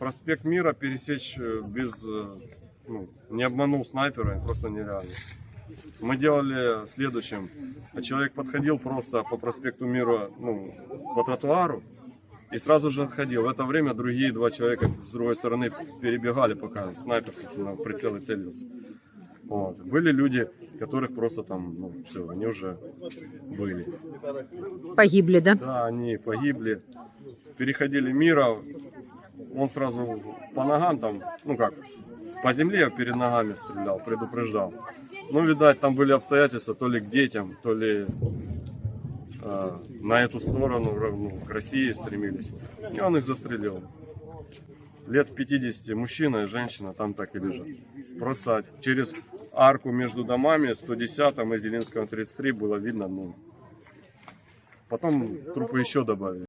проспект Мира пересечь э, без, э, ну, не обманул снайпера, просто нереально. Мы делали следующим. Человек подходил просто по проспекту Мира, ну, по тротуару, и сразу же отходил. В это время другие два человека с другой стороны перебегали, пока снайпер, собственно, в прицел и целился. Вот. Были люди, которых просто там, ну, все, они уже были. Погибли, да? Да, они погибли. Переходили мира. Он сразу по ногам там, ну как, по земле перед ногами стрелял, предупреждал. Ну, видать, там были обстоятельства то ли к детям, то ли э, на эту сторону, ну, к России стремились. И он их застрелил. Лет 50 мужчина и женщина там так и лежат. Просто через арку между домами 110 и Зеленского 33 было видно, ну, потом трупы еще добавили.